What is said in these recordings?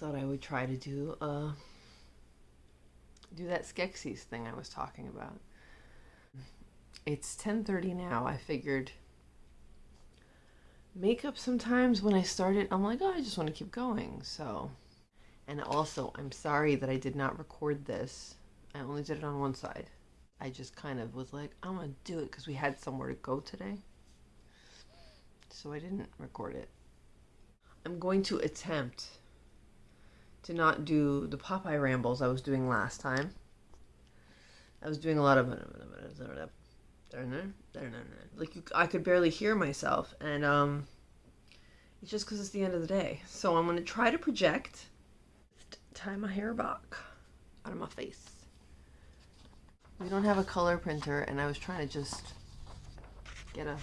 thought I would try to do uh do that Skeksis thing I was talking about. It's 10:30 now. I figured makeup sometimes when I start it, I'm like, "Oh, I just want to keep going." So, and also, I'm sorry that I did not record this. I only did it on one side. I just kind of was like, I'm going to do it cuz we had somewhere to go today. So I didn't record it. I'm going to attempt to not do the Popeye rambles I was doing last time. I was doing a lot of like you, I could barely hear myself, and um, it's just because it's the end of the day. So I'm gonna try to project. Tie my hair back out of my face. We don't have a color printer, and I was trying to just get a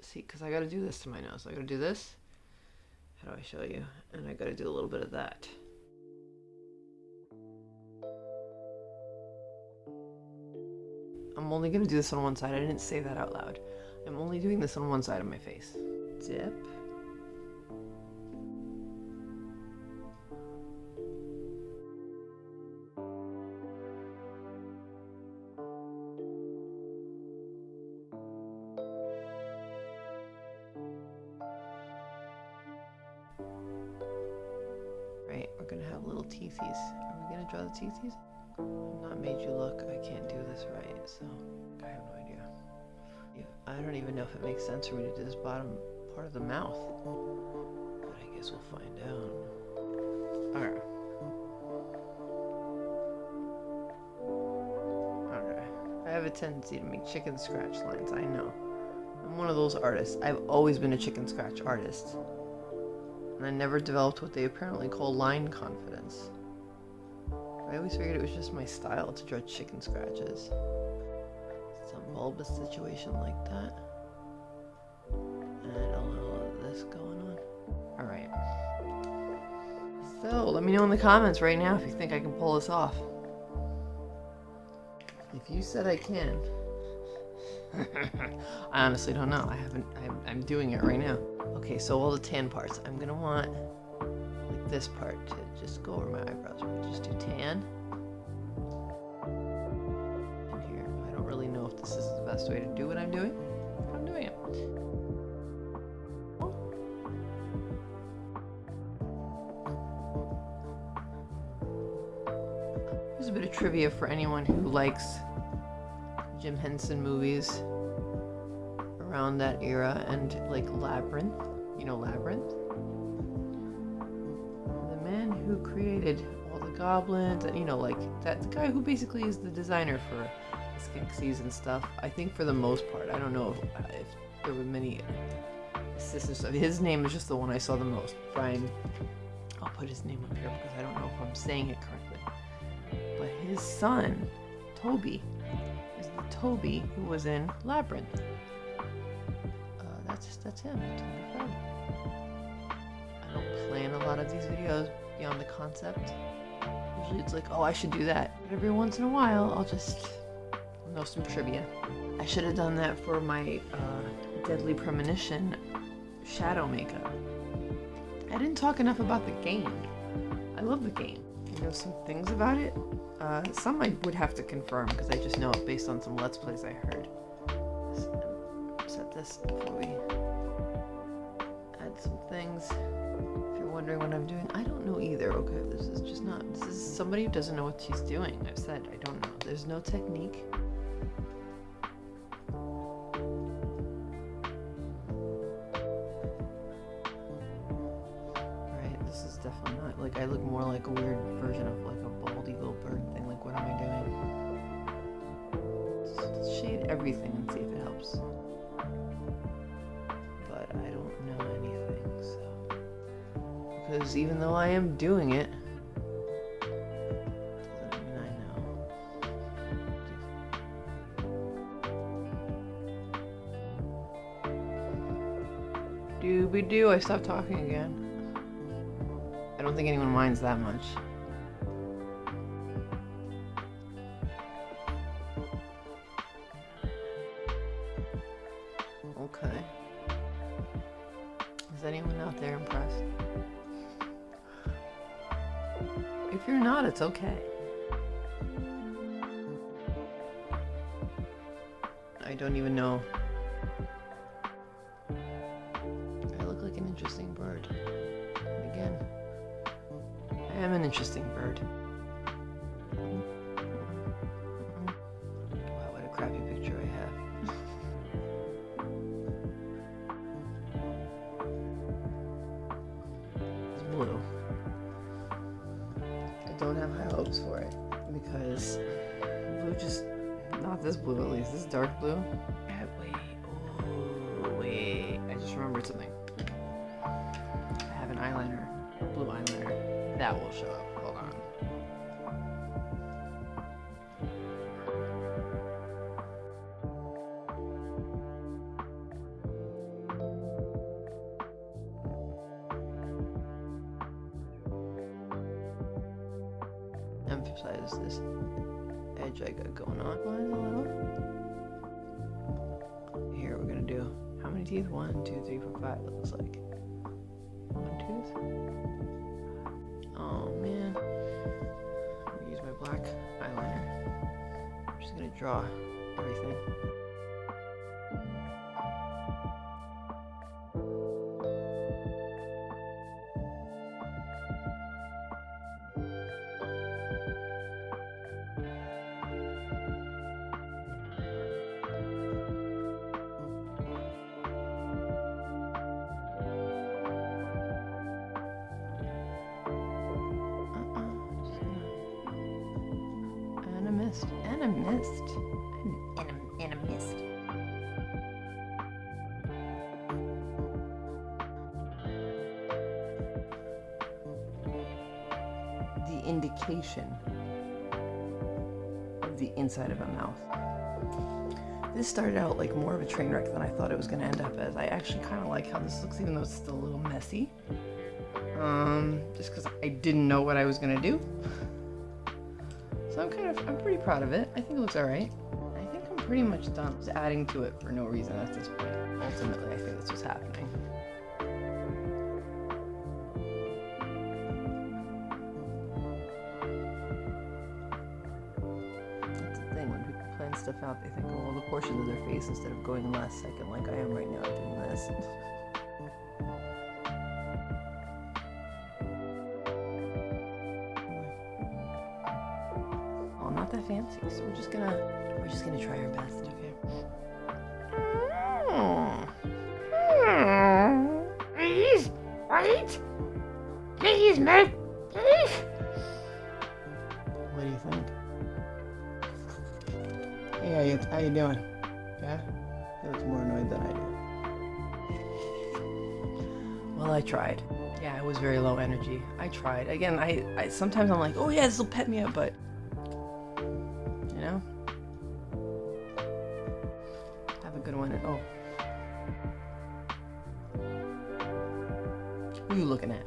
see because I got to do this to my nose. I got to do this how do I show you? And I gotta do a little bit of that. I'm only gonna do this on one side. I didn't say that out loud. I'm only doing this on one side of my face. Dip. Teethies? Are we gonna draw the teethies? I've not made you look. I can't do this right, so I have no idea. I don't even know if it makes sense for me to do this bottom part of the mouth. But I guess we'll find out. Alright. I have a tendency to make chicken scratch lines, I know. I'm one of those artists. I've always been a chicken scratch artist. And I never developed what they apparently call line confidence. I always figured it was just my style to draw chicken scratches. Some bulbous situation like that. And a little of this going on. Alright. So, let me know in the comments right now if you think I can pull this off. If you said I can. I honestly don't know. I haven't, I'm, I'm doing it right now. Okay, so all the tan parts. I'm gonna want like this part to just go over my eyebrows. Just do tan. Here. I don't really know if this is the best way to do what I'm doing, I'm doing it. Here's a bit of trivia for anyone who likes Jim Henson movies around that era and like Labyrinth. You know Labyrinth? The man who created all the goblins and you know like that guy who basically is the designer for Skeksis and stuff. I think for the most part, I don't know if, uh, if there were many assistants. His name is just the one I saw the most. Brian. I'll put his name up here because I don't know if I'm saying it correctly. But his son, Toby, Toby who was in Labyrinth. Uh, that's that's him. I don't plan a lot of these videos beyond the concept. Usually it's like, oh, I should do that. But every once in a while, I'll just know some trivia. I should have done that for my uh, Deadly Premonition shadow makeup. I didn't talk enough about the game. I love the game. You know some things about it? Uh, some I would have to confirm because I just know it based on some Let's Plays I heard. Set this before we add some things If you're wondering what I'm doing. I don't know either. Okay, this is just not. This is somebody who doesn't know what she's doing. I've said I don't know. There's no technique. I look more like a weird version of like a bald eagle bird thing. Like, what am I doing? Just shade everything and see if it helps. But I don't know anything, so. Because even though I am doing it. Doobie doo, I stopped talking again. I don't think anyone minds that much. Okay. Is anyone out there impressed? If you're not, it's okay. I don't even know. Am an interesting bird. Wow, what a crappy picture I have. it's blue. I don't have high hopes for it because blue just not this blue at least. This dark blue. Wait. Oh, wait. I just remembered something. I have an eyeliner, blue eyeliner. That will show up. Hold on. Emphasize this edge I got going on. A little. Here we're gonna do how many teeth? One, two, three, four, five. It looks like one tooth. Draw everything. Mist. And a mist. And, a, and a mist. The indication of the inside of a mouth. This started out like more of a train wreck than I thought it was going to end up as. I actually kind of like how this looks, even though it's still a little messy. Um, just because I didn't know what I was going to do. So I'm kind of, I'm pretty proud of it. I think it looks alright. I think I'm pretty much done just adding to it for no reason at this point. Ultimately, I think that's what's happening. That's the thing, when people plan stuff out, they think, oh, well, the portions of their face instead of going less second like I am right now doing this. Not that fancy, so we're just gonna, we're just gonna try our best, okay? Please, wait. Please, mate. Please. What do you think? Hey, how you, how you doing? Yeah? He looks more annoyed than I do. Well, I tried. Yeah, it was very low energy. I tried. Again, I, I sometimes I'm like, oh yeah, this will pet me up, but And, oh, who you looking at?